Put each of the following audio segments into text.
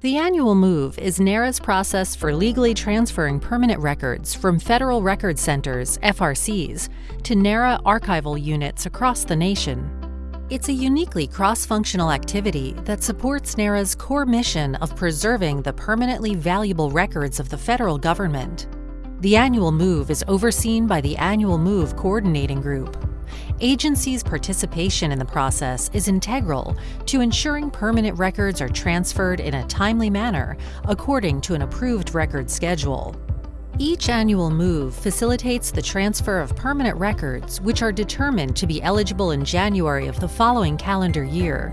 The annual move is NARA's process for legally transferring permanent records from Federal Record Centers, FRCs, to NARA archival units across the nation. It's a uniquely cross-functional activity that supports NARA's core mission of preserving the permanently valuable records of the federal government. The annual move is overseen by the Annual Move Coordinating Group, agencies' participation in the process is integral to ensuring permanent records are transferred in a timely manner according to an approved record schedule. Each annual move facilitates the transfer of permanent records which are determined to be eligible in January of the following calendar year.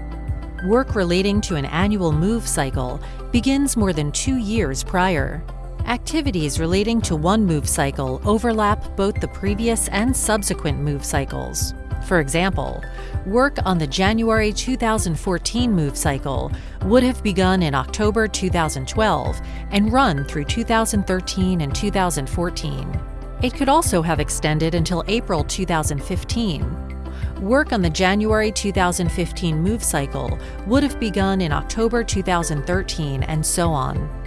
Work relating to an annual move cycle begins more than two years prior. Activities relating to one move cycle overlap both the previous and subsequent move cycles. For example, work on the January 2014 move cycle would have begun in October 2012 and run through 2013 and 2014. It could also have extended until April 2015. Work on the January 2015 move cycle would have begun in October 2013 and so on.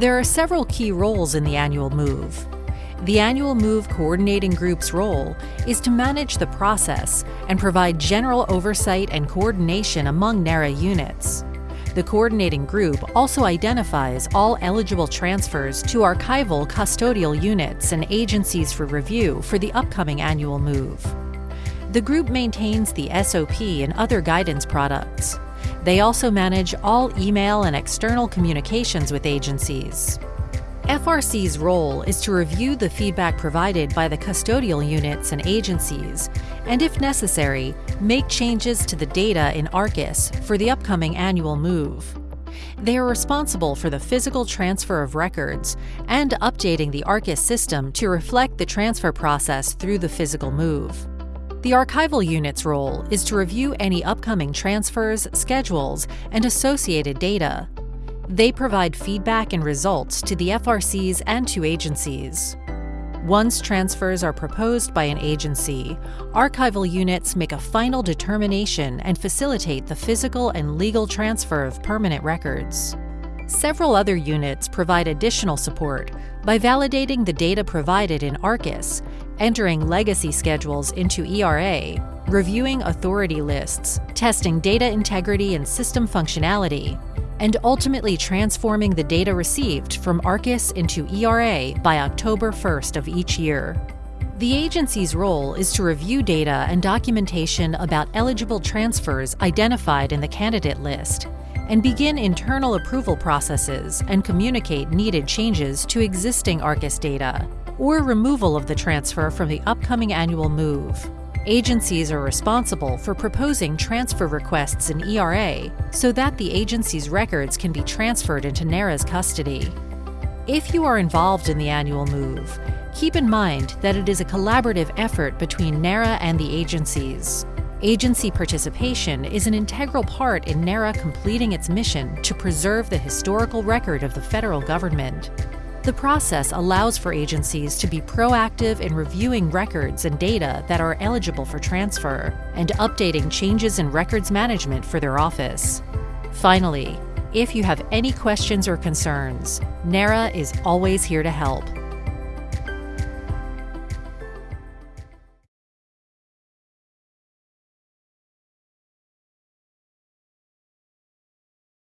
There are several key roles in the annual move. The annual move coordinating group's role is to manage the process and provide general oversight and coordination among NARA units. The coordinating group also identifies all eligible transfers to archival custodial units and agencies for review for the upcoming annual move. The group maintains the SOP and other guidance products. They also manage all email and external communications with agencies. FRC's role is to review the feedback provided by the custodial units and agencies, and if necessary, make changes to the data in ARCIS for the upcoming annual move. They are responsible for the physical transfer of records and updating the ARCIS system to reflect the transfer process through the physical move. The archival unit's role is to review any upcoming transfers, schedules, and associated data. They provide feedback and results to the FRCs and to agencies. Once transfers are proposed by an agency, archival units make a final determination and facilitate the physical and legal transfer of permanent records. Several other units provide additional support by validating the data provided in ARCIS, entering legacy schedules into ERA, reviewing authority lists, testing data integrity and system functionality, and ultimately transforming the data received from ARCIS into ERA by October 1st of each year. The agency's role is to review data and documentation about eligible transfers identified in the candidate list and begin internal approval processes and communicate needed changes to existing ARCIS data, or removal of the transfer from the upcoming annual move. Agencies are responsible for proposing transfer requests in ERA so that the agency's records can be transferred into NARA's custody. If you are involved in the annual move, keep in mind that it is a collaborative effort between NARA and the agencies. Agency participation is an integral part in NARA completing its mission to preserve the historical record of the federal government. The process allows for agencies to be proactive in reviewing records and data that are eligible for transfer and updating changes in records management for their office. Finally, if you have any questions or concerns, NARA is always here to help.